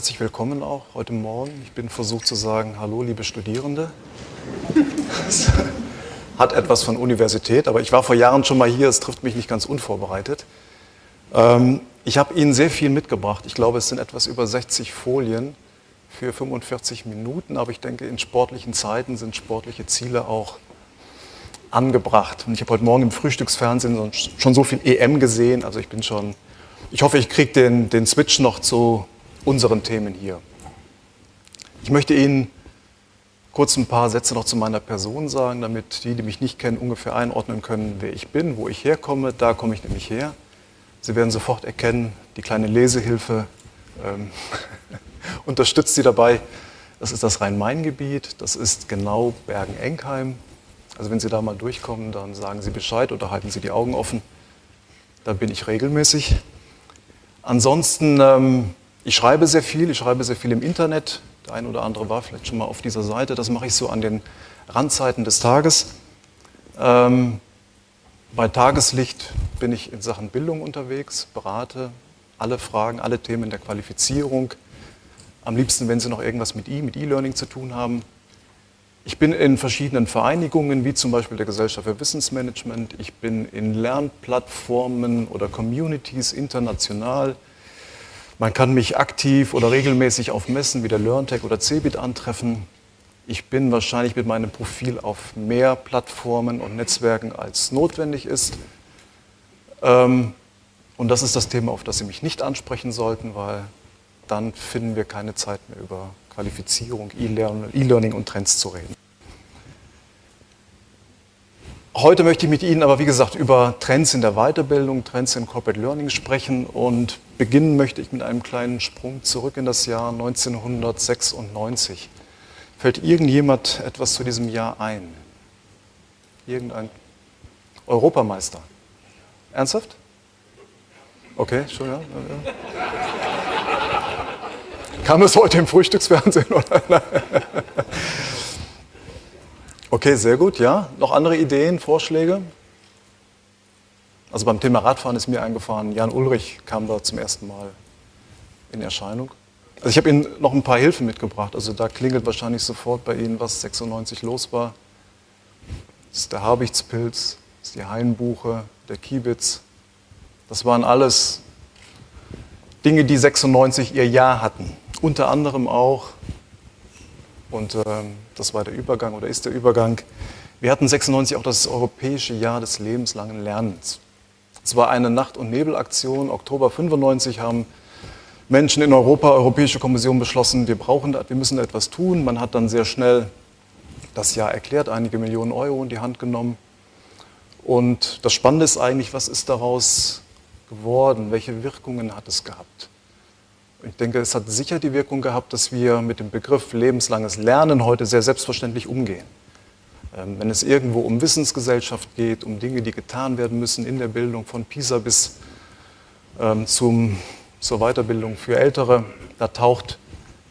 Herzlich willkommen auch heute Morgen. Ich bin versucht zu sagen, hallo liebe Studierende. Das hat etwas von Universität, aber ich war vor Jahren schon mal hier, es trifft mich nicht ganz unvorbereitet. Ähm, ich habe Ihnen sehr viel mitgebracht. Ich glaube, es sind etwas über 60 Folien für 45 Minuten, aber ich denke, in sportlichen Zeiten sind sportliche Ziele auch angebracht. Und ich habe heute Morgen im Frühstücksfernsehen schon so viel EM gesehen, also ich bin schon, ich hoffe, ich kriege den, den Switch noch zu unseren Themen hier. Ich möchte Ihnen kurz ein paar Sätze noch zu meiner Person sagen, damit die, die mich nicht kennen, ungefähr einordnen können, wer ich bin, wo ich herkomme. Da komme ich nämlich her. Sie werden sofort erkennen, die kleine Lesehilfe ähm, unterstützt Sie dabei. Das ist das Rhein-Main-Gebiet, das ist genau Bergen-Enkheim. Also wenn Sie da mal durchkommen, dann sagen Sie Bescheid oder halten Sie die Augen offen. Da bin ich regelmäßig. Ansonsten, ähm, ich schreibe sehr viel, ich schreibe sehr viel im Internet. Der ein oder andere war vielleicht schon mal auf dieser Seite. Das mache ich so an den Randzeiten des Tages. Ähm, bei Tageslicht bin ich in Sachen Bildung unterwegs, berate alle Fragen, alle Themen der Qualifizierung. Am liebsten, wenn Sie noch irgendwas mit E, mit E-Learning zu tun haben. Ich bin in verschiedenen Vereinigungen, wie zum Beispiel der Gesellschaft für Wissensmanagement. Ich bin in Lernplattformen oder Communities international. Man kann mich aktiv oder regelmäßig auf Messen wie der LearnTech oder CeBIT antreffen. Ich bin wahrscheinlich mit meinem Profil auf mehr Plattformen und Netzwerken als notwendig ist. Ähm, und das ist das Thema, auf das Sie mich nicht ansprechen sollten, weil dann finden wir keine Zeit mehr über Qualifizierung, E-Learning und Trends zu reden. Heute möchte ich mit Ihnen aber, wie gesagt, über Trends in der Weiterbildung, Trends in Corporate Learning sprechen und beginnen möchte ich mit einem kleinen Sprung zurück in das Jahr 1996. Fällt irgendjemand etwas zu diesem Jahr ein? Irgendein Europameister? Ernsthaft? Okay, schon, ja. ja. Kam es heute im Frühstücksfernsehen? Oder? Okay, sehr gut, ja. Noch andere Ideen, Vorschläge? Also beim Thema Radfahren ist mir eingefahren, Jan Ulrich kam da zum ersten Mal in Erscheinung. Also ich habe Ihnen noch ein paar Hilfen mitgebracht. Also da klingelt wahrscheinlich sofort bei Ihnen, was 96 los war. Das ist der Habichtspilz, das ist die Hainbuche, der Kiebitz. Das waren alles Dinge, die 96 ihr Jahr hatten. Unter anderem auch und ähm, das war der Übergang oder ist der Übergang. Wir hatten 96 auch das Europäische Jahr des lebenslangen Lernens. Es war eine Nacht- und Nebelaktion. Oktober 95 haben Menschen in Europa, Europäische Kommission beschlossen, wir brauchen, wir müssen etwas tun. Man hat dann sehr schnell das Jahr erklärt, einige Millionen Euro in die Hand genommen. Und das Spannende ist eigentlich, was ist daraus geworden? Welche Wirkungen hat es gehabt? Ich denke, es hat sicher die Wirkung gehabt, dass wir mit dem Begriff lebenslanges Lernen heute sehr selbstverständlich umgehen. Ähm, wenn es irgendwo um Wissensgesellschaft geht, um Dinge, die getan werden müssen in der Bildung, von PISA bis ähm, zum, zur Weiterbildung für Ältere, da taucht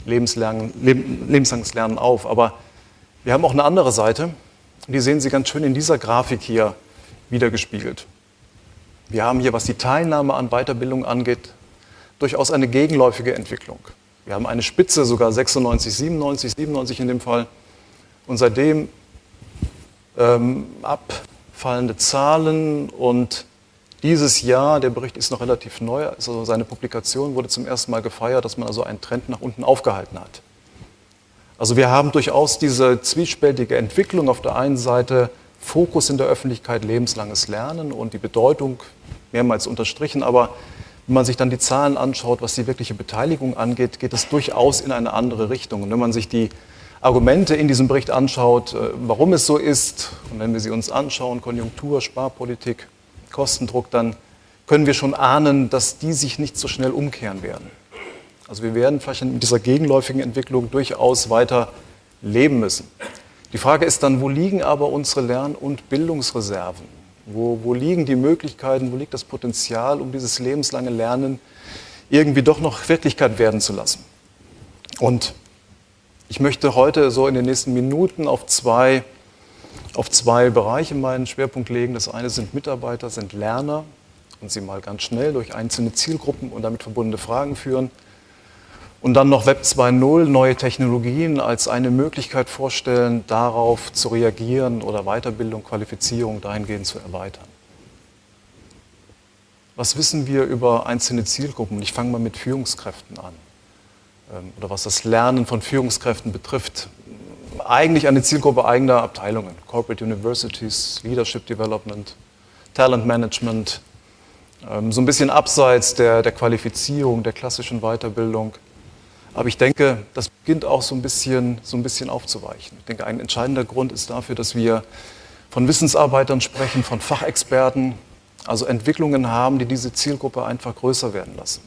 lebenslang, lebenslanges Lernen auf. Aber wir haben auch eine andere Seite, die sehen Sie ganz schön in dieser Grafik hier wiedergespiegelt. Wir haben hier, was die Teilnahme an Weiterbildung angeht, durchaus eine gegenläufige Entwicklung. Wir haben eine Spitze, sogar 96, 97, 97 in dem Fall. Und seitdem ähm, abfallende Zahlen und dieses Jahr, der Bericht ist noch relativ neu, also seine Publikation wurde zum ersten Mal gefeiert, dass man also einen Trend nach unten aufgehalten hat. Also wir haben durchaus diese zwiespältige Entwicklung. Auf der einen Seite Fokus in der Öffentlichkeit, lebenslanges Lernen und die Bedeutung mehrmals unterstrichen, aber wenn man sich dann die Zahlen anschaut, was die wirkliche Beteiligung angeht, geht es durchaus in eine andere Richtung. Und wenn man sich die Argumente in diesem Bericht anschaut, äh, warum es so ist, und wenn wir sie uns anschauen, Konjunktur, Sparpolitik, Kostendruck, dann können wir schon ahnen, dass die sich nicht so schnell umkehren werden. Also wir werden vielleicht in dieser gegenläufigen Entwicklung durchaus weiter leben müssen. Die Frage ist dann, wo liegen aber unsere Lern- und Bildungsreserven? Wo, wo liegen die Möglichkeiten, wo liegt das Potenzial, um dieses lebenslange Lernen irgendwie doch noch Wirklichkeit werden zu lassen? Und ich möchte heute so in den nächsten Minuten auf zwei, auf zwei Bereiche meinen Schwerpunkt legen. Das eine sind Mitarbeiter, sind Lerner und sie mal ganz schnell durch einzelne Zielgruppen und damit verbundene Fragen führen. Und dann noch Web 2.0, neue Technologien als eine Möglichkeit vorstellen, darauf zu reagieren oder Weiterbildung, Qualifizierung dahingehend zu erweitern. Was wissen wir über einzelne Zielgruppen? Ich fange mal mit Führungskräften an. Ähm, oder was das Lernen von Führungskräften betrifft. Eigentlich eine Zielgruppe eigener Abteilungen. Corporate Universities, Leadership Development, Talent Management. Ähm, so ein bisschen abseits der, der Qualifizierung, der klassischen Weiterbildung. Aber ich denke, das beginnt auch so ein, bisschen, so ein bisschen aufzuweichen. Ich denke, ein entscheidender Grund ist dafür, dass wir von Wissensarbeitern sprechen, von Fachexperten, also Entwicklungen haben, die diese Zielgruppe einfach größer werden lassen.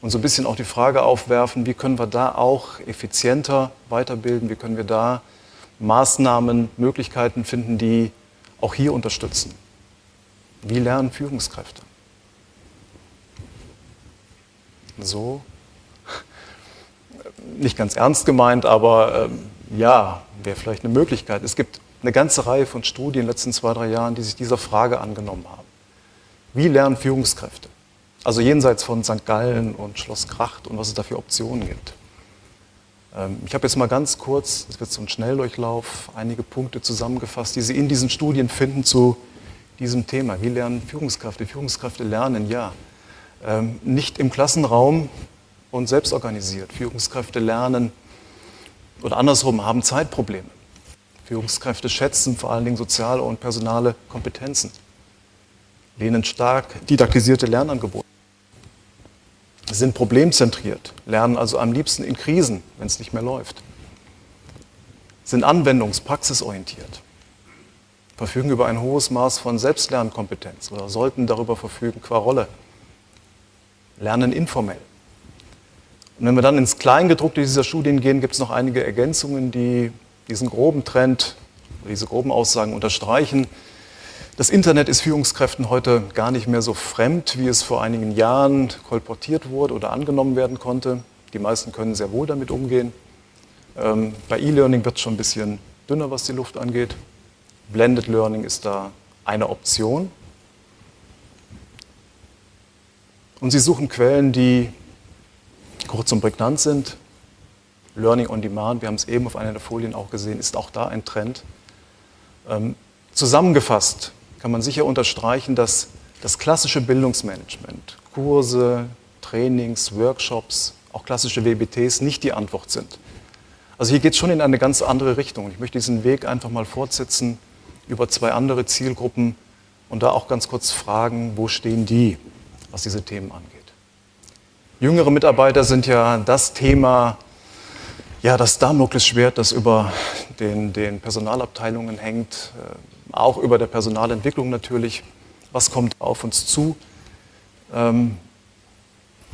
Und so ein bisschen auch die Frage aufwerfen, wie können wir da auch effizienter weiterbilden, wie können wir da Maßnahmen, Möglichkeiten finden, die auch hier unterstützen. Wie lernen Führungskräfte? So, nicht ganz ernst gemeint, aber ähm, ja, wäre vielleicht eine Möglichkeit. Es gibt eine ganze Reihe von Studien in den letzten zwei, drei Jahren, die sich dieser Frage angenommen haben. Wie lernen Führungskräfte? Also jenseits von St. Gallen und Schloss Kracht und was es da für Optionen gibt. Ähm, ich habe jetzt mal ganz kurz, das wird so ein Schnelldurchlauf, einige Punkte zusammengefasst, die Sie in diesen Studien finden zu diesem Thema. Wie lernen Führungskräfte? Führungskräfte lernen, ja. Ähm, nicht im Klassenraum und selbst organisiert. Führungskräfte lernen oder andersrum haben Zeitprobleme. Führungskräfte schätzen vor allen Dingen soziale und personale Kompetenzen, lehnen stark didaktisierte Lernangebote, sind problemzentriert, lernen also am liebsten in Krisen, wenn es nicht mehr läuft, sind anwendungs-, praxisorientiert, verfügen über ein hohes Maß von Selbstlernkompetenz oder sollten darüber verfügen qua Rolle, lernen informell. Und wenn wir dann ins Kleingedruckte dieser Studien gehen, gibt es noch einige Ergänzungen, die diesen groben Trend, diese groben Aussagen unterstreichen. Das Internet ist Führungskräften heute gar nicht mehr so fremd, wie es vor einigen Jahren kolportiert wurde oder angenommen werden konnte. Die meisten können sehr wohl damit umgehen. Ähm, bei E-Learning wird es schon ein bisschen dünner, was die Luft angeht. Blended Learning ist da eine Option. Und Sie suchen Quellen, die kurz und prägnant sind, Learning on Demand, wir haben es eben auf einer der Folien auch gesehen, ist auch da ein Trend. Ähm, zusammengefasst kann man sicher unterstreichen, dass das klassische Bildungsmanagement, Kurse, Trainings, Workshops, auch klassische WBTs nicht die Antwort sind. Also hier geht es schon in eine ganz andere Richtung. Ich möchte diesen Weg einfach mal fortsetzen über zwei andere Zielgruppen und da auch ganz kurz fragen, wo stehen die, was diese Themen angeht. Jüngere Mitarbeiter sind ja das Thema, ja, das Damoklesschwert, das über den, den Personalabteilungen hängt, äh, auch über der Personalentwicklung natürlich. Was kommt auf uns zu? Ähm,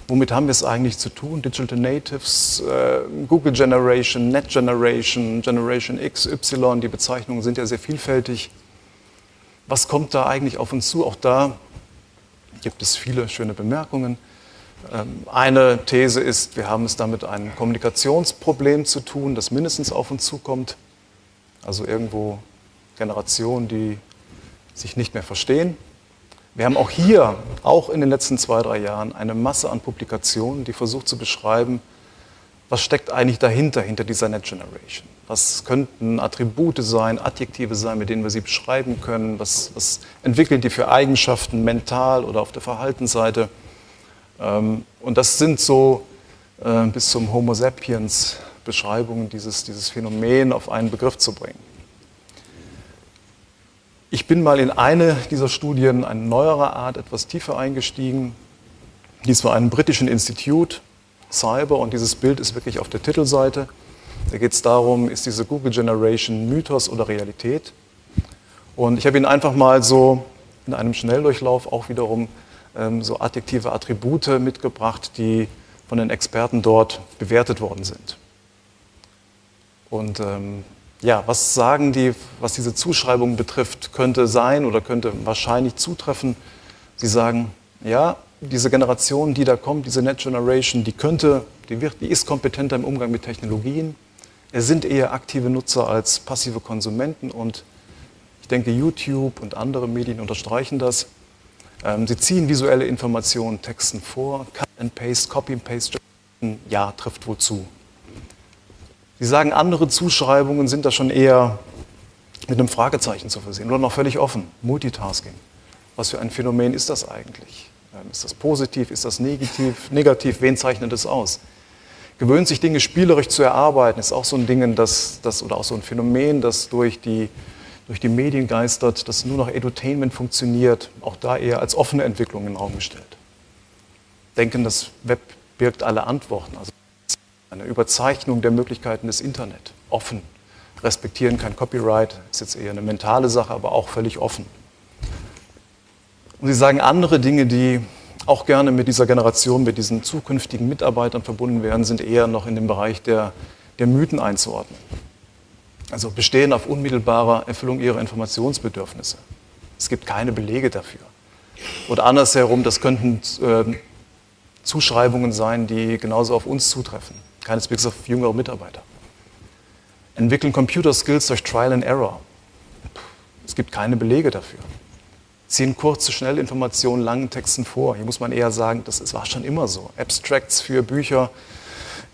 womit haben wir es eigentlich zu tun? Digital Natives, äh, Google Generation, Net Generation, Generation X, Y, die Bezeichnungen sind ja sehr vielfältig. Was kommt da eigentlich auf uns zu? Auch da gibt es viele schöne Bemerkungen. Ähm, eine These ist, wir haben es damit ein Kommunikationsproblem zu tun, das mindestens auf uns zukommt. Also irgendwo Generationen, die sich nicht mehr verstehen. Wir haben auch hier, auch in den letzten zwei, drei Jahren, eine Masse an Publikationen, die versucht zu beschreiben, was steckt eigentlich dahinter, hinter dieser Net Generation. Was könnten Attribute sein, Adjektive sein, mit denen wir sie beschreiben können? Was, was entwickeln die für Eigenschaften mental oder auf der Verhaltensseite? Ähm, und das sind so äh, bis zum Homo sapiens Beschreibungen, dieses, dieses Phänomen auf einen Begriff zu bringen. Ich bin mal in eine dieser Studien, eine neuere Art, etwas tiefer eingestiegen. Dies war ein britischen Institut, Cyber, und dieses Bild ist wirklich auf der Titelseite. Da geht es darum, ist diese Google Generation Mythos oder Realität? Und ich habe Ihnen einfach mal so in einem Schnelldurchlauf auch wiederum so adjektive Attribute mitgebracht, die von den Experten dort bewertet worden sind. Und ähm, ja, was sagen die, was diese Zuschreibung betrifft, könnte sein oder könnte wahrscheinlich zutreffen. Sie sagen, ja, diese Generation, die da kommt, diese Net Generation, die könnte, die, wird, die ist kompetenter im Umgang mit Technologien. Es sind eher aktive Nutzer als passive Konsumenten und ich denke, YouTube und andere Medien unterstreichen das. Ähm, sie ziehen visuelle Informationen Texten vor, Cut and Paste, Copy and Paste ja, trifft wohl zu. Sie sagen, andere Zuschreibungen sind da schon eher mit einem Fragezeichen zu versehen oder noch völlig offen. Multitasking. Was für ein Phänomen ist das eigentlich? Ähm, ist das positiv? Ist das negativ? Negativ? Wen zeichnet es aus? Gewöhnt sich Dinge spielerisch zu erarbeiten, ist auch so ein Ding, das, das, oder auch so ein Phänomen, das durch die, durch die Medien geistert, dass nur noch Edutainment funktioniert, auch da eher als offene Entwicklung in den Raum gestellt. Denken, das Web birgt alle Antworten, also eine Überzeichnung der Möglichkeiten des Internet, offen, respektieren kein Copyright, ist jetzt eher eine mentale Sache, aber auch völlig offen. Und Sie sagen andere Dinge, die auch gerne mit dieser Generation, mit diesen zukünftigen Mitarbeitern verbunden werden, sind eher noch in dem Bereich der, der Mythen einzuordnen. Also bestehen auf unmittelbarer Erfüllung ihrer Informationsbedürfnisse. Es gibt keine Belege dafür. Oder andersherum, das könnten äh, Zuschreibungen sein, die genauso auf uns zutreffen, keineswegs auf jüngere Mitarbeiter. Entwickeln Computer Skills durch Trial and Error. Es gibt keine Belege dafür ziehen kurze, schnelle Informationen langen Texten vor. Hier muss man eher sagen, das war schon immer so. Abstracts für Bücher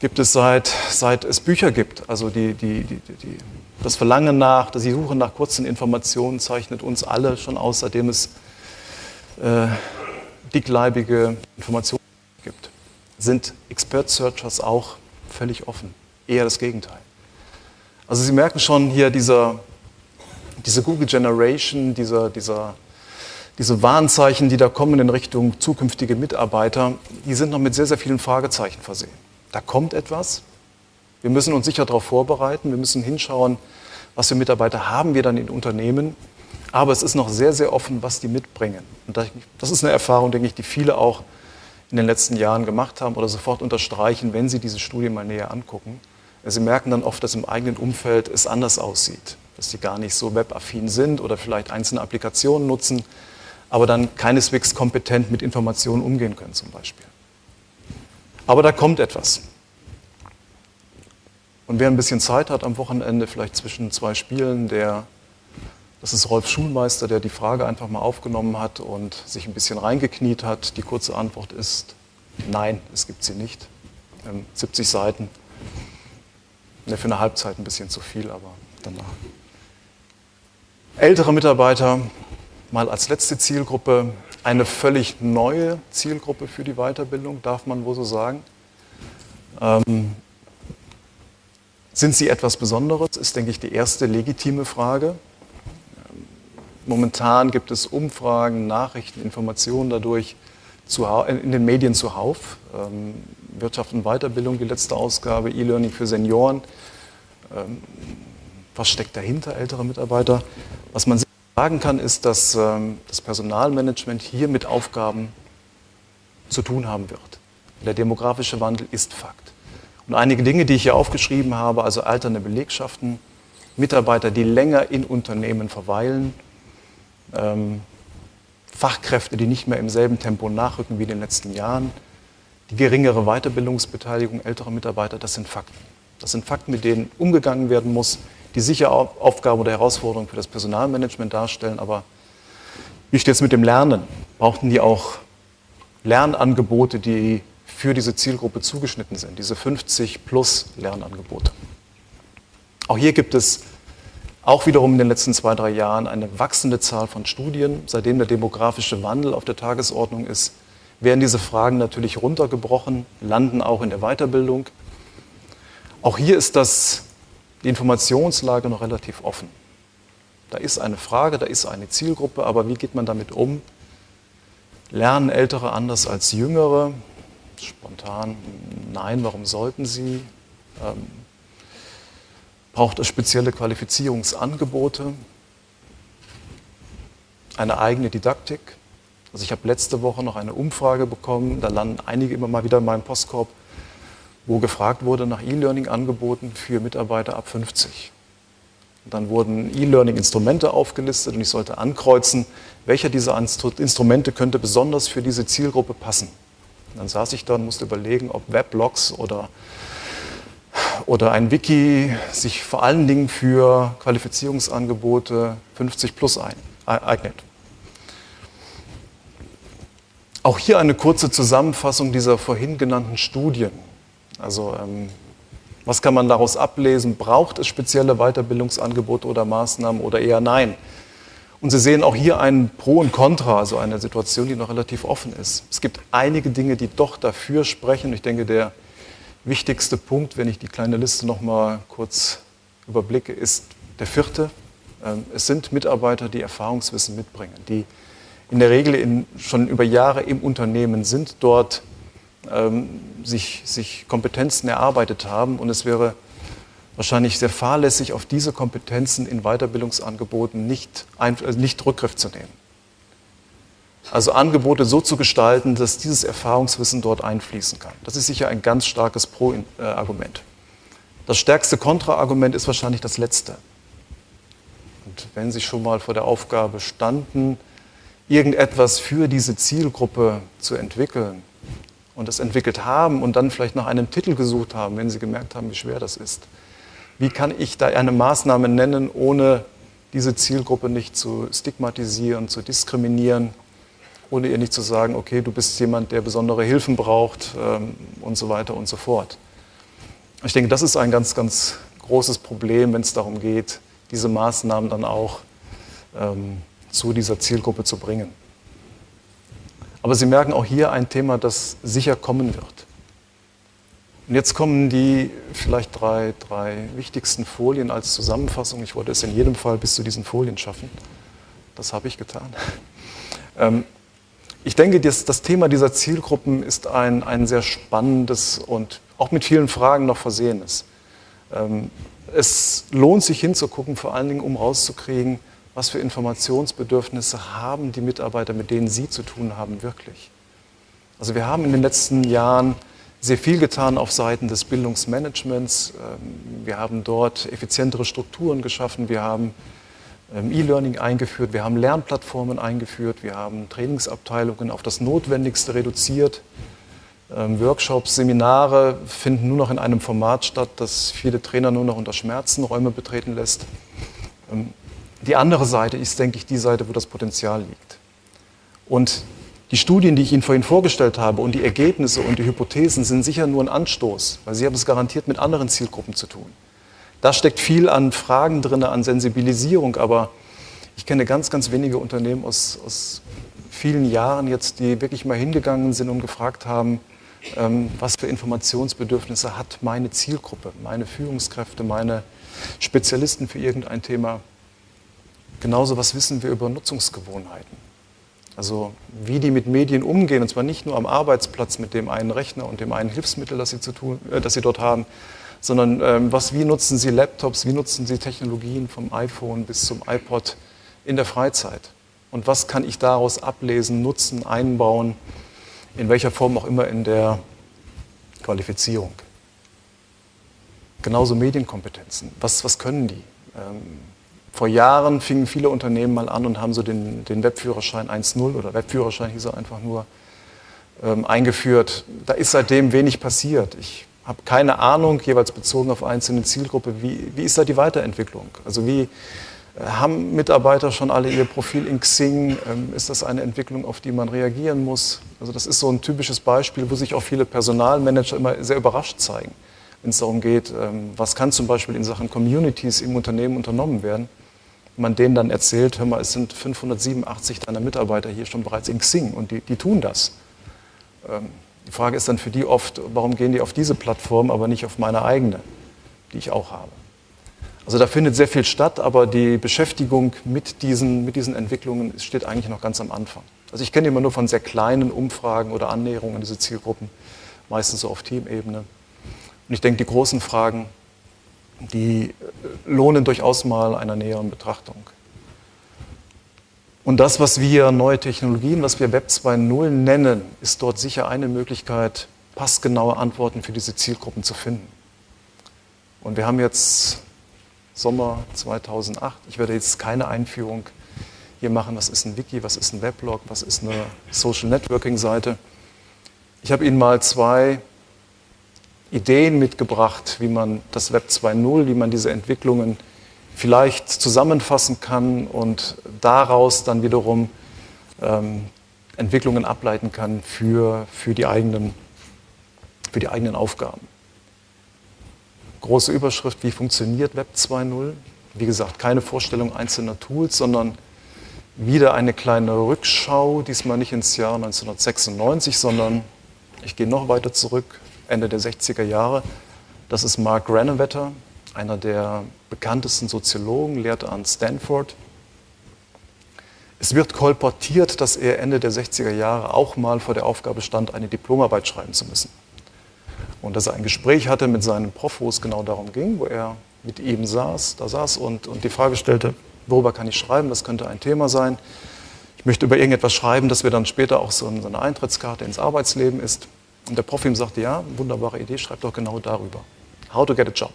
gibt es seit, seit es Bücher gibt. Also die, die, die, die, das Verlangen nach, die Suche nach kurzen Informationen zeichnet uns alle schon aus, seitdem es äh, dickleibige Informationen gibt. Sind Expert Searchers auch völlig offen? Eher das Gegenteil. Also Sie merken schon hier dieser, diese Google Generation, dieser, dieser diese Warnzeichen, die da kommen in Richtung zukünftige Mitarbeiter, die sind noch mit sehr, sehr vielen Fragezeichen versehen. Da kommt etwas. Wir müssen uns sicher darauf vorbereiten. Wir müssen hinschauen, was für Mitarbeiter haben wir dann in Unternehmen. Aber es ist noch sehr, sehr offen, was die mitbringen. Und das ist eine Erfahrung, denke ich, die viele auch in den letzten Jahren gemacht haben oder sofort unterstreichen, wenn sie diese Studie mal näher angucken. Sie merken dann oft, dass im eigenen Umfeld es anders aussieht, dass sie gar nicht so webaffin sind oder vielleicht einzelne Applikationen nutzen, aber dann keineswegs kompetent mit Informationen umgehen können zum Beispiel. Aber da kommt etwas. Und wer ein bisschen Zeit hat am Wochenende, vielleicht zwischen zwei Spielen, der, das ist Rolf Schulmeister, der die Frage einfach mal aufgenommen hat und sich ein bisschen reingekniet hat. Die kurze Antwort ist, nein, es gibt sie nicht. 70 ähm, Seiten. Ne, für eine Halbzeit ein bisschen zu viel, aber danach. Ältere Mitarbeiter, mal als letzte Zielgruppe eine völlig neue Zielgruppe für die Weiterbildung, darf man wohl so sagen. Ähm, sind sie etwas Besonderes, ist, denke ich, die erste legitime Frage. Momentan gibt es Umfragen, Nachrichten, Informationen dadurch in den Medien zuhauf. Ähm, Wirtschaft und Weiterbildung, die letzte Ausgabe, E-Learning für Senioren. Ähm, was steckt dahinter, ältere Mitarbeiter? Was man sagen kann, ist, dass ähm, das Personalmanagement hier mit Aufgaben zu tun haben wird. Der demografische Wandel ist Fakt. Und einige Dinge, die ich hier aufgeschrieben habe, also alternde Belegschaften, Mitarbeiter, die länger in Unternehmen verweilen, ähm, Fachkräfte, die nicht mehr im selben Tempo nachrücken wie in den letzten Jahren, die geringere Weiterbildungsbeteiligung älterer Mitarbeiter, das sind Fakten. Das sind Fakten, mit denen umgegangen werden muss, die sicher Aufgabe oder Herausforderung für das Personalmanagement darstellen. Aber wie steht es mit dem Lernen? Brauchten die auch Lernangebote, die für diese Zielgruppe zugeschnitten sind, diese 50 plus Lernangebote? Auch hier gibt es auch wiederum in den letzten zwei, drei Jahren eine wachsende Zahl von Studien. Seitdem der demografische Wandel auf der Tagesordnung ist, werden diese Fragen natürlich runtergebrochen, landen auch in der Weiterbildung. Auch hier ist das die Informationslage noch relativ offen. Da ist eine Frage, da ist eine Zielgruppe, aber wie geht man damit um? Lernen Ältere anders als Jüngere? Spontan, nein, warum sollten sie? Ähm, braucht es spezielle Qualifizierungsangebote? Eine eigene Didaktik? Also ich habe letzte Woche noch eine Umfrage bekommen, da landen einige immer mal wieder in meinem Postkorb wo gefragt wurde nach E-Learning-Angeboten für Mitarbeiter ab 50. Und dann wurden E-Learning-Instrumente aufgelistet und ich sollte ankreuzen, welcher dieser Instrumente könnte besonders für diese Zielgruppe passen. Dann saß ich da und musste überlegen, ob Weblogs oder, oder ein Wiki sich vor allen Dingen für Qualifizierungsangebote 50 plus ein, eignet. Auch hier eine kurze Zusammenfassung dieser vorhin genannten Studien. Also ähm, was kann man daraus ablesen? Braucht es spezielle Weiterbildungsangebote oder Maßnahmen oder eher nein? Und Sie sehen auch hier ein Pro und Contra, also eine Situation, die noch relativ offen ist. Es gibt einige Dinge, die doch dafür sprechen. Ich denke, der wichtigste Punkt, wenn ich die kleine Liste noch mal kurz überblicke, ist der vierte. Ähm, es sind Mitarbeiter, die Erfahrungswissen mitbringen, die in der Regel in, schon über Jahre im Unternehmen sind, dort ähm, sich, sich Kompetenzen erarbeitet haben. Und es wäre wahrscheinlich sehr fahrlässig, auf diese Kompetenzen in Weiterbildungsangeboten nicht, also nicht Rückgriff zu nehmen. Also Angebote so zu gestalten, dass dieses Erfahrungswissen dort einfließen kann. Das ist sicher ein ganz starkes Pro-Argument. Das stärkste Kontra-Argument ist wahrscheinlich das letzte. Und wenn Sie schon mal vor der Aufgabe standen, irgendetwas für diese Zielgruppe zu entwickeln und es entwickelt haben und dann vielleicht nach einem Titel gesucht haben, wenn Sie gemerkt haben, wie schwer das ist, wie kann ich da eine Maßnahme nennen, ohne diese Zielgruppe nicht zu stigmatisieren, zu diskriminieren, ohne ihr nicht zu sagen, okay, du bist jemand, der besondere Hilfen braucht ähm, und so weiter und so fort. Ich denke, das ist ein ganz, ganz großes Problem, wenn es darum geht, diese Maßnahmen dann auch ähm, zu dieser Zielgruppe zu bringen. Aber Sie merken auch hier ein Thema, das sicher kommen wird. Und jetzt kommen die vielleicht drei, drei wichtigsten Folien als Zusammenfassung. Ich wollte es in jedem Fall bis zu diesen Folien schaffen. Das habe ich getan. Ähm, ich denke, das, das, Thema dieser Zielgruppen ist ein, ein sehr spannendes und auch mit vielen Fragen noch versehenes. Ähm, es lohnt sich hinzugucken, vor allen Dingen, um rauszukriegen, was für Informationsbedürfnisse haben die Mitarbeiter, mit denen Sie zu tun haben, wirklich. Also wir haben in den letzten Jahren sehr viel getan auf Seiten des Bildungsmanagements. Ähm, wir haben dort effizientere Strukturen geschaffen. Wir haben ähm, E-Learning eingeführt, wir haben Lernplattformen eingeführt, wir haben Trainingsabteilungen auf das Notwendigste reduziert. Ähm, Workshops, Seminare finden nur noch in einem Format statt, das viele Trainer nur noch unter Schmerzen Räume betreten lässt. Die andere Seite ist, denke ich, die Seite, wo das Potenzial liegt. Und die Studien, die ich Ihnen vorhin vorgestellt habe und die Ergebnisse und die Hypothesen sind sicher nur ein Anstoß, weil Sie haben es garantiert mit anderen Zielgruppen zu tun. Da steckt viel an Fragen drin, an Sensibilisierung, aber ich kenne ganz, ganz wenige Unternehmen aus, aus vielen Jahren jetzt, die wirklich mal hingegangen sind und gefragt haben, ähm, was für Informationsbedürfnisse hat meine Zielgruppe, meine Führungskräfte, meine Spezialisten für irgendein Thema. Genauso, was wissen wir über Nutzungsgewohnheiten? Also wie die mit Medien umgehen, und zwar nicht nur am Arbeitsplatz mit dem einen Rechner und dem einen Hilfsmittel, das sie, zu tun, äh, das sie dort haben, sondern ähm, was, wie nutzen Sie Laptops, wie nutzen Sie Technologien vom iPhone bis zum iPod in der Freizeit? Und was kann ich daraus ablesen, nutzen, einbauen, in welcher Form auch immer in der Qualifizierung? Genauso Medienkompetenzen. Was, was können die? Ähm, vor Jahren fingen viele Unternehmen mal an und haben so den, den Webführerschein 1.0 oder Webführerschein hieß er einfach nur ähm, eingeführt. Da ist seitdem wenig passiert. Ich habe keine Ahnung, jeweils bezogen auf einzelne Zielgruppe, wie, wie ist da die Weiterentwicklung? Also wie äh, haben Mitarbeiter schon alle ihr Profil in Xing? Ähm, ist das eine Entwicklung, auf die man reagieren muss? Also das ist so ein typisches Beispiel, wo sich auch viele Personalmanager immer sehr überrascht zeigen, wenn es darum geht, ähm, was kann zum Beispiel in Sachen Communities im Unternehmen unternommen werden. Man denen dann erzählt, hör mal, es sind 587 deiner Mitarbeiter hier schon bereits in Xing und die, die tun das. Ähm, die Frage ist dann für die oft, warum gehen die auf diese Plattform, aber nicht auf meine eigene, die ich auch habe. Also da findet sehr viel statt, aber die Beschäftigung mit diesen, mit diesen Entwicklungen steht eigentlich noch ganz am Anfang. Also ich kenne immer nur von sehr kleinen Umfragen oder Annäherungen an diese Zielgruppen, meistens so auf Teamebene. Und ich denke, die großen Fragen, die lohnen durchaus mal einer näheren Betrachtung. Und das, was wir neue Technologien, was wir Web 2.0 nennen, ist dort sicher eine Möglichkeit, passgenaue Antworten für diese Zielgruppen zu finden. Und wir haben jetzt Sommer 2008. Ich werde jetzt keine Einführung hier machen, was ist ein Wiki, was ist ein Weblog, was ist eine Social Networking Seite. Ich habe Ihnen mal zwei Ideen mitgebracht, wie man das Web 2.0, wie man diese Entwicklungen vielleicht zusammenfassen kann und daraus dann wiederum ähm, Entwicklungen ableiten kann für, für, die eigenen, für die eigenen Aufgaben. große Überschrift, wie funktioniert Web 2.0? Wie gesagt, keine Vorstellung einzelner Tools, sondern wieder eine kleine Rückschau, diesmal nicht ins Jahr 1996, sondern ich gehe noch weiter zurück, Ende der 60er Jahre. Das ist Mark Granovetter, einer der bekanntesten Soziologen, lehrt an Stanford. Es wird kolportiert, dass er Ende der 60er Jahre auch mal vor der Aufgabe stand, eine Diplomarbeit schreiben zu müssen. Und dass er ein Gespräch hatte mit seinem Prof, wo es genau darum ging, wo er mit ihm saß, da saß und, und die Frage stellte, worüber kann ich schreiben, das könnte ein Thema sein. Ich möchte über irgendetwas schreiben, das wir dann später auch so eine Eintrittskarte ins Arbeitsleben ist. Und der Prof ihm sagte, ja, wunderbare Idee, schreib doch genau darüber. How to get a job.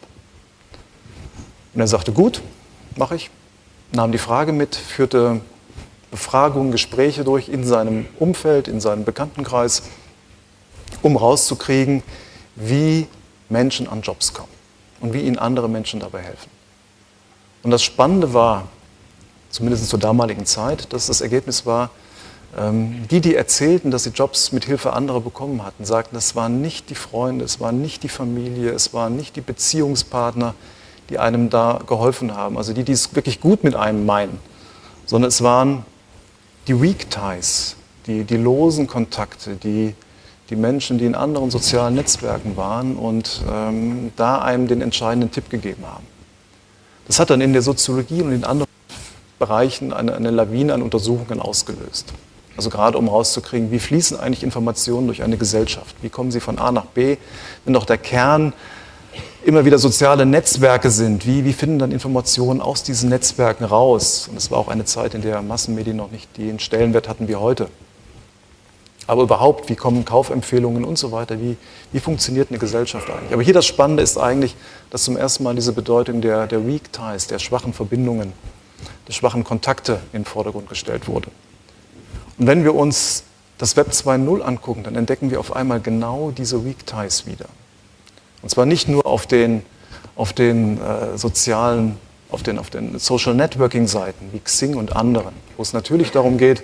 Und er sagte, gut, mache ich. Nahm die Frage mit, führte Befragungen, Gespräche durch in seinem Umfeld, in seinem Bekanntenkreis, um rauszukriegen, wie Menschen an Jobs kommen und wie ihnen andere Menschen dabei helfen. Und das Spannende war, zumindest zur damaligen Zeit, dass das Ergebnis war, die, die erzählten, dass sie Jobs mit Hilfe anderer bekommen hatten, sagten, es waren nicht die Freunde, es waren nicht die Familie, es waren nicht die Beziehungspartner, die einem da geholfen haben, also die, die es wirklich gut mit einem meinen, sondern es waren die Weak Ties, die, die losen Kontakte, die, die Menschen, die in anderen sozialen Netzwerken waren und ähm, da einem den entscheidenden Tipp gegeben haben. Das hat dann in der Soziologie und in anderen Bereichen eine, eine Lawine an Untersuchungen ausgelöst. Also gerade um rauszukriegen, wie fließen eigentlich Informationen durch eine Gesellschaft? Wie kommen sie von A nach B? Wenn doch der Kern immer wieder soziale Netzwerke sind, wie, wie finden dann Informationen aus diesen Netzwerken raus? Und es war auch eine Zeit, in der Massenmedien noch nicht den Stellenwert hatten wie heute. Aber überhaupt, wie kommen Kaufempfehlungen und so weiter? Wie, wie funktioniert eine Gesellschaft eigentlich? Aber hier das Spannende ist eigentlich, dass zum ersten Mal diese Bedeutung der, der Weak Ties, der schwachen Verbindungen, der schwachen Kontakte in den Vordergrund gestellt wurde. Und wenn wir uns das Web 2.0 angucken, dann entdecken wir auf einmal genau diese Weak Ties wieder. Und zwar nicht nur auf den, auf den äh, sozialen, auf den, auf den Social Networking Seiten wie Xing und anderen, wo es natürlich darum geht,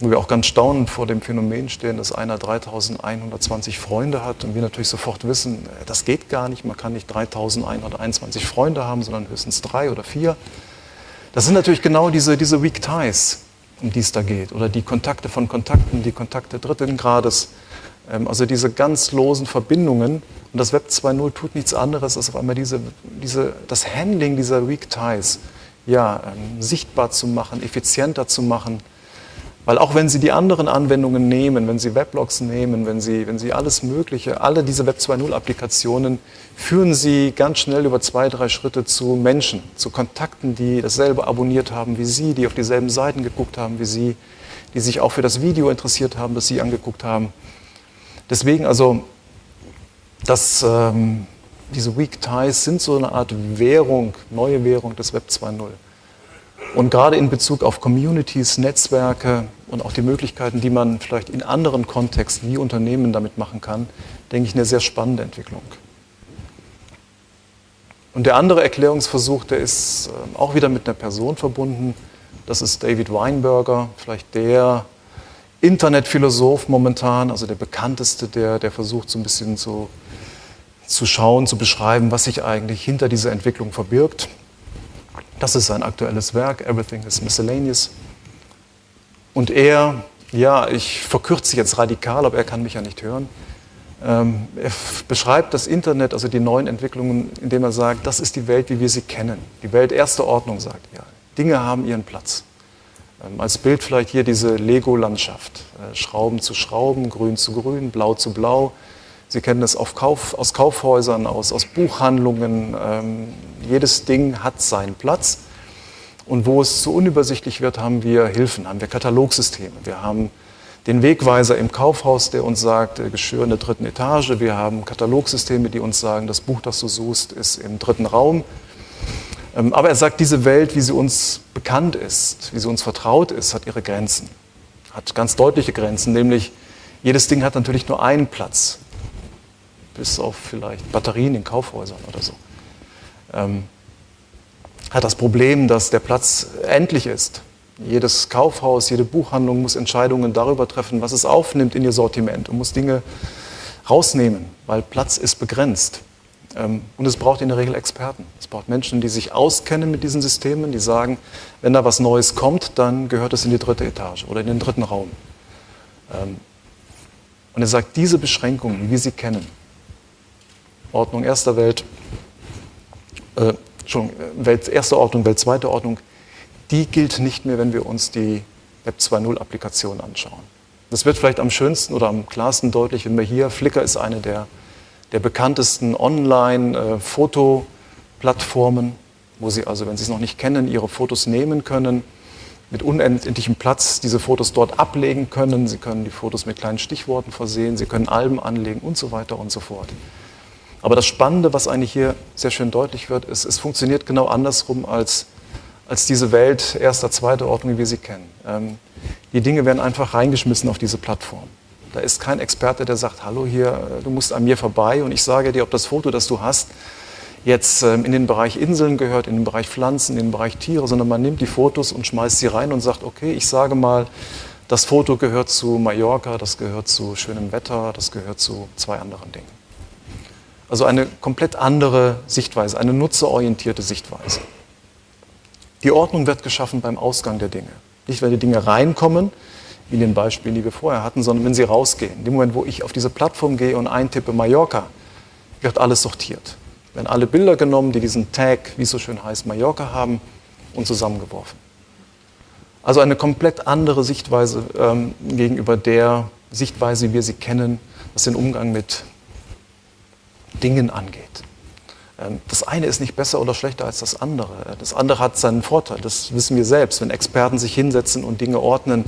wo wir auch ganz staunend vor dem Phänomen stehen, dass einer 3120 Freunde hat und wir natürlich sofort wissen, äh, das geht gar nicht, man kann nicht 3121 Freunde haben, sondern höchstens drei oder vier. Das sind natürlich genau diese, diese Weak Ties, um die es da geht. Oder die Kontakte von Kontakten, die Kontakte dritten Grades. Ähm, also diese ganz losen Verbindungen. Und das Web 2.0 tut nichts anderes, als auf einmal diese, diese, das Handling dieser Weak Ties ja, ähm, sichtbar zu machen, effizienter zu machen. Weil auch wenn Sie die anderen Anwendungen nehmen, wenn Sie Weblogs nehmen, wenn Sie, wenn Sie alles Mögliche, alle diese Web 2.0 Applikationen, führen Sie ganz schnell über zwei, drei Schritte zu Menschen, zu Kontakten, die dasselbe abonniert haben wie Sie, die auf dieselben Seiten geguckt haben wie Sie, die sich auch für das Video interessiert haben, das Sie angeguckt haben. Deswegen also, das, ähm, diese Weak Ties sind so eine Art Währung, neue Währung des Web 2.0. Und gerade in Bezug auf Communities, Netzwerke und auch die Möglichkeiten, die man vielleicht in anderen Kontexten wie Unternehmen damit machen kann, denke ich, eine sehr spannende Entwicklung. Und der andere Erklärungsversuch, der ist ähm, auch wieder mit einer Person verbunden. Das ist David Weinberger, vielleicht der Internetphilosoph momentan, also der bekannteste, der, der versucht so ein bisschen zu, zu schauen, zu beschreiben, was sich eigentlich hinter dieser Entwicklung verbirgt. Das ist sein aktuelles Werk, Everything is Miscellaneous. Und er, ja, ich verkürze jetzt radikal, aber er kann mich ja nicht hören. Ähm, er beschreibt das Internet, also die neuen Entwicklungen, indem er sagt, das ist die Welt, wie wir sie kennen. Die Welt erster Ordnung, sagt er. Dinge haben ihren Platz. Ähm, als Bild vielleicht hier diese Lego-Landschaft. Äh, Schrauben zu Schrauben, Grün zu Grün, Blau zu Blau. Sie kennen das Kauf, aus Kaufhäusern, aus, aus Buchhandlungen. Ähm, jedes Ding hat seinen Platz. Und wo es zu unübersichtlich wird, haben wir Hilfen, haben wir Katalogsysteme. Wir haben den Wegweiser im Kaufhaus, der uns sagt, äh, Geschirr in der dritten Etage. Wir haben Katalogsysteme, die uns sagen, das Buch, das du suchst, ist im dritten Raum. Ähm, aber er sagt, diese Welt, wie sie uns bekannt ist, wie sie uns vertraut ist, hat ihre Grenzen. Hat ganz deutliche Grenzen, nämlich jedes Ding hat natürlich nur einen Platz bis auf vielleicht Batterien in Kaufhäusern oder so. Hat das Problem, dass der Platz endlich ist. Jedes Kaufhaus, jede Buchhandlung muss Entscheidungen darüber treffen, was es aufnimmt in ihr Sortiment und muss Dinge rausnehmen, weil Platz ist begrenzt. Ähm, und es braucht in der Regel Experten. Es braucht Menschen, die sich auskennen mit diesen Systemen, die sagen, wenn da was Neues kommt, dann gehört es in die dritte Etage oder in den dritten Raum. Ähm, und er sagt, diese Beschränkungen, wie wir sie kennen, Ordnung erster Welt, äh, schon Welt erste Ordnung, Welt zweite Ordnung, die gilt nicht mehr, wenn wir uns die Web 2.0 Applikation anschauen. Das wird vielleicht am schönsten oder am klarsten deutlich, wenn wir hier, Flickr ist eine der der bekanntesten Online-Fotoplattformen, wo Sie also, wenn Sie es noch nicht kennen, Ihre Fotos nehmen können, mit unendlichem Platz diese Fotos dort ablegen können. Sie können die Fotos mit kleinen Stichworten versehen, Sie können Alben anlegen und so weiter und so fort. Aber das Spannende, was eigentlich hier sehr schön deutlich wird, ist, es funktioniert genau andersrum als, als diese Welt erster, zweiter Ordnung, wie wir sie kennen. Ähm, die Dinge werden einfach reingeschmissen auf diese Plattform. Da ist kein Experte, der sagt, hallo hier, äh, du musst an mir vorbei und ich sage dir, ob das Foto, das du hast, jetzt ähm, in den Bereich Inseln gehört, in den Bereich Pflanzen, in den Bereich Tiere, sondern man nimmt die Fotos und schmeißt sie rein und sagt, okay, ich sage mal, das Foto gehört zu Mallorca, das gehört zu schönem Wetter, das gehört zu zwei anderen Dingen. Also eine komplett andere Sichtweise, eine nutzerorientierte Sichtweise. Die Ordnung wird geschaffen beim Ausgang der Dinge. Nicht, wenn die Dinge reinkommen, wie in den Beispielen, die wir vorher hatten, sondern wenn sie rausgehen. In dem Moment, wo ich auf diese Plattform gehe und eintippe Mallorca, wird alles sortiert. Werden alle Bilder genommen, die diesen Tag, wie es so schön heißt, Mallorca haben, und zusammengeworfen. Also eine komplett andere Sichtweise ähm, gegenüber der Sichtweise, wie wir sie kennen, was den Umgang mit Dingen angeht. Ähm, das eine ist nicht besser oder schlechter als das andere. Das andere hat seinen Vorteil, das wissen wir selbst. Wenn Experten sich hinsetzen und Dinge ordnen,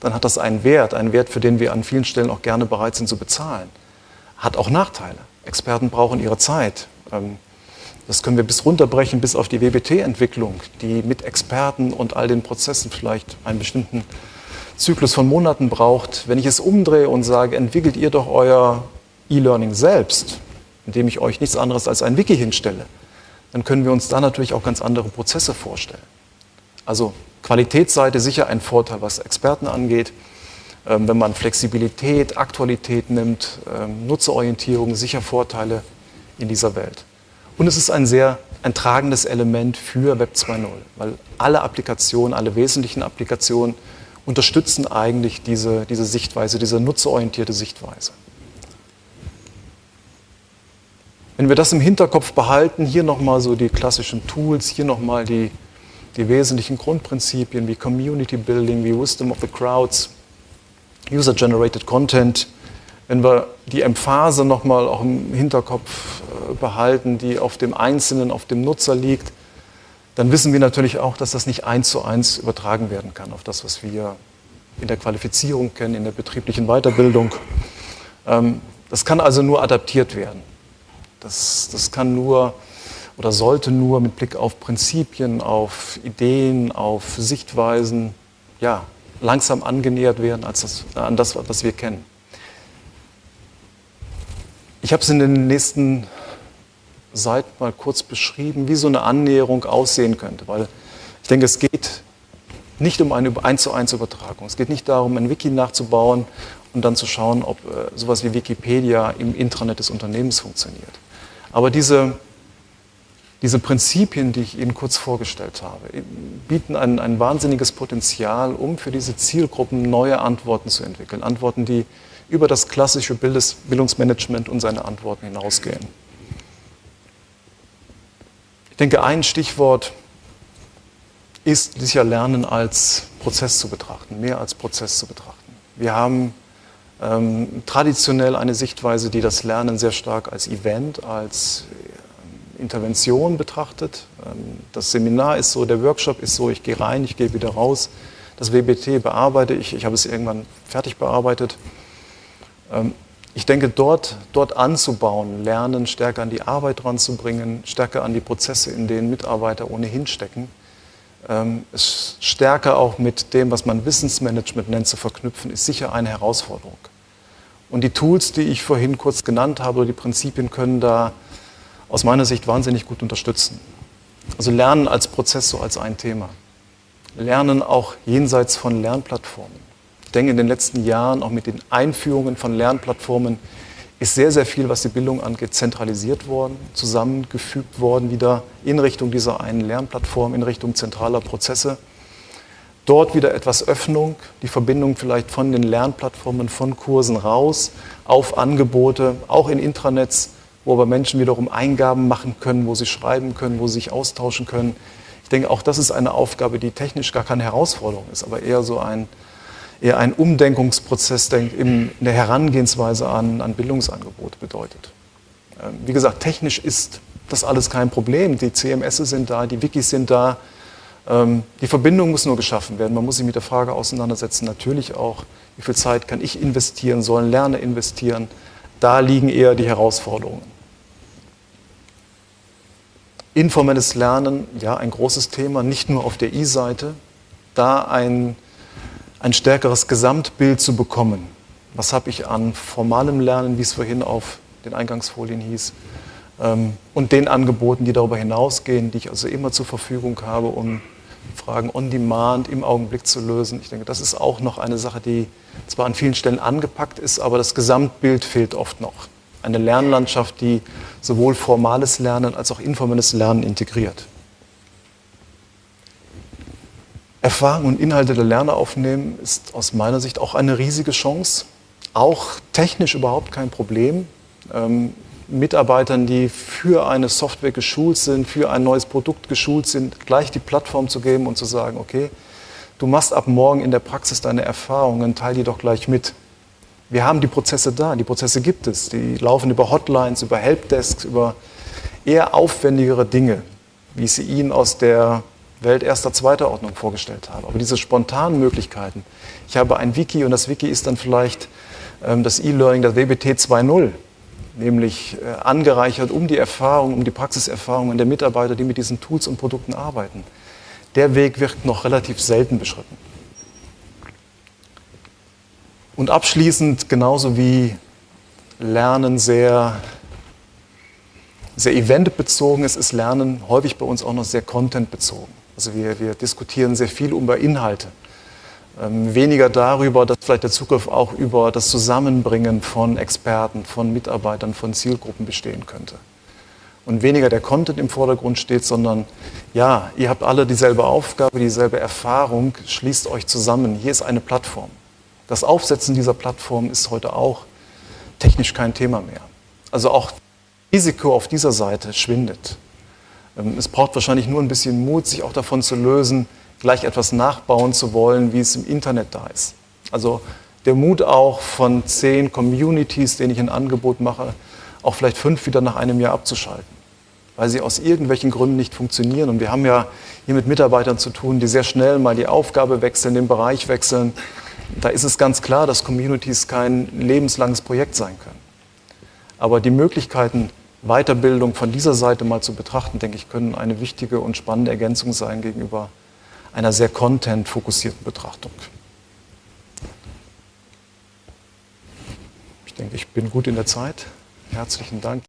dann hat das einen Wert, einen Wert, für den wir an vielen Stellen auch gerne bereit sind zu bezahlen. Hat auch Nachteile. Experten brauchen ihre Zeit. Ähm, das können wir bis runterbrechen, bis auf die WBT-Entwicklung, die mit Experten und all den Prozessen vielleicht einen bestimmten Zyklus von Monaten braucht. Wenn ich es umdrehe und sage, entwickelt ihr doch euer E-Learning selbst, indem ich euch nichts anderes als ein Wiki hinstelle, dann können wir uns da natürlich auch ganz andere Prozesse vorstellen. Also Qualitätsseite sicher ein Vorteil, was Experten angeht. Ähm, wenn man Flexibilität, Aktualität nimmt, ähm, Nutzerorientierung, sicher Vorteile in dieser Welt. Und es ist ein sehr ein tragendes Element für Web 2.0, weil alle Applikationen, alle wesentlichen Applikationen unterstützen eigentlich diese, diese Sichtweise, diese nutzerorientierte Sichtweise. Wenn wir das im Hinterkopf behalten, hier nochmal so die klassischen Tools, hier nochmal die die wesentlichen Grundprinzipien wie Community Building, wie Wisdom of the Crowds, User-Generated Content, wenn wir die Emphase nochmal auch im Hinterkopf äh, behalten, die auf dem Einzelnen, auf dem Nutzer liegt, dann wissen wir natürlich auch, dass das nicht eins zu eins übertragen werden kann auf das, was wir in der Qualifizierung kennen, in der betrieblichen Weiterbildung. Ähm, das kann also nur adaptiert werden. Das, das kann nur oder sollte nur mit Blick auf Prinzipien, auf Ideen, auf Sichtweisen ja, langsam angenähert werden als das, an das, was wir kennen. Ich habe es in den nächsten Seiten mal kurz beschrieben, wie so eine Annäherung aussehen könnte, weil ich denke, es geht nicht um eine 1 zu 1 Übertragung. Es geht nicht darum, ein Wiki nachzubauen und dann zu schauen, ob äh, sowas wie Wikipedia im Intranet des Unternehmens funktioniert. Aber diese diese Prinzipien, die ich Ihnen kurz vorgestellt habe, bieten ein, ein wahnsinniges Potenzial, um für diese Zielgruppen neue Antworten zu entwickeln. Antworten, die über das klassische Bildes, Bildungsmanagement und seine Antworten hinausgehen. Ich denke, ein Stichwort ist sicher Lernen als Prozess zu betrachten, mehr als Prozess zu betrachten. Wir haben ähm, traditionell eine Sichtweise, die das Lernen sehr stark als Event, als Intervention betrachtet. Ähm, das Seminar ist so, der Workshop ist so, ich gehe rein, ich gehe wieder raus. Das WBT bearbeite ich, ich habe es irgendwann fertig bearbeitet. Ähm, ich denke, dort, dort anzubauen, lernen, stärker an die Arbeit ranzubringen, stärker an die Prozesse, in denen Mitarbeiter ohnehin stecken, ähm, es stärker auch mit dem, was man Wissensmanagement nennt, zu verknüpfen, ist sicher eine Herausforderung. Und die Tools, die ich vorhin kurz genannt habe, oder die Prinzipien können da aus meiner Sicht wahnsinnig gut unterstützen. Also Lernen als Prozess so als ein Thema. Lernen auch jenseits von Lernplattformen. Ich denke in den letzten Jahren auch mit den Einführungen von Lernplattformen ist sehr, sehr viel, was die Bildung angeht, zentralisiert worden, zusammengefügt worden, wieder in Richtung dieser einen Lernplattform, in Richtung zentraler Prozesse. Dort wieder etwas Öffnung, die Verbindung vielleicht von den Lernplattformen, von Kursen raus auf Angebote, auch in Intranets, wo aber Menschen wiederum Eingaben machen können, wo sie schreiben können, wo sie sich austauschen können. Ich denke, auch das ist eine Aufgabe, die technisch gar keine Herausforderung ist, aber eher so ein, eher ein Umdenkungsprozess in der Herangehensweise an, an Bildungsangebote bedeutet. Ähm, wie gesagt, technisch ist das alles kein Problem. Die CMS sind da, die Wikis sind da. Ähm, die Verbindung muss nur geschaffen werden. Man muss sich mit der Frage auseinandersetzen, natürlich auch, wie viel Zeit kann ich investieren, sollen Lerner investieren. Da liegen eher die Herausforderungen. Informelles Lernen, ja, ein großes Thema, nicht nur auf der I-Seite. Da ein ein stärkeres Gesamtbild zu bekommen. Was habe ich an formalem Lernen, wie es vorhin auf den Eingangsfolien hieß, ähm, und den Angeboten, die darüber hinausgehen, die ich also immer zur Verfügung habe, um Fragen on demand im Augenblick zu lösen. Ich denke, das ist auch noch eine Sache, die zwar an vielen Stellen angepackt ist, aber das Gesamtbild fehlt oft noch. Eine Lernlandschaft, die sowohl formales Lernen als auch informelles Lernen integriert. Erfahrung und Inhalte der Lerner aufnehmen ist aus meiner Sicht auch eine riesige Chance. Auch technisch überhaupt kein Problem. Ähm, Mitarbeitern, die für eine Software geschult sind, für ein neues Produkt geschult sind, gleich die Plattform zu geben und zu sagen, okay, du machst ab morgen in der Praxis deine Erfahrungen, teil die doch gleich mit. Wir haben die Prozesse da, die Prozesse gibt es. Die laufen über Hotlines, über Helpdesks, über eher aufwendigere Dinge, wie ich sie Ihnen aus der Welt erster, zweiter Ordnung vorgestellt habe. Aber diese spontanen Möglichkeiten, ich habe ein Wiki und das Wiki ist dann vielleicht ähm, das E-Learning, das WBT 2.0, nämlich äh, angereichert um die Erfahrung, um die Praxiserfahrungen der Mitarbeiter, die mit diesen Tools und Produkten arbeiten. Der Weg wird noch relativ selten beschritten. Und abschließend, genauso wie Lernen sehr sehr eventbezogen ist, ist Lernen häufig bei uns auch noch sehr contentbezogen. Also wir, wir diskutieren sehr viel über Inhalte. Ähm, weniger darüber, dass vielleicht der Zugriff auch über das Zusammenbringen von Experten, von Mitarbeitern, von Zielgruppen bestehen könnte. Und weniger der Content im Vordergrund steht, sondern ja, ihr habt alle dieselbe Aufgabe, dieselbe Erfahrung, schließt euch zusammen. Hier ist eine Plattform. Das Aufsetzen dieser Plattform ist heute auch technisch kein Thema mehr. Also auch Risiko auf dieser Seite schwindet. Ähm, es braucht wahrscheinlich nur ein bisschen Mut, sich auch davon zu lösen, gleich etwas nachbauen zu wollen, wie es im Internet da ist. Also der Mut auch von zehn Communities, denen ich ein Angebot mache, auch vielleicht fünf wieder nach einem Jahr abzuschalten, weil sie aus irgendwelchen Gründen nicht funktionieren. Und wir haben ja hier mit Mitarbeitern zu tun, die sehr schnell mal die Aufgabe wechseln, den Bereich wechseln. Da ist es ganz klar, dass Communities kein lebenslanges Projekt sein können. Aber die Möglichkeiten, Weiterbildung von dieser Seite mal zu betrachten, denke ich, können eine wichtige und spannende Ergänzung sein gegenüber einer sehr content-fokussierten Betrachtung. Ich denke, ich bin gut in der Zeit. Herzlichen Dank.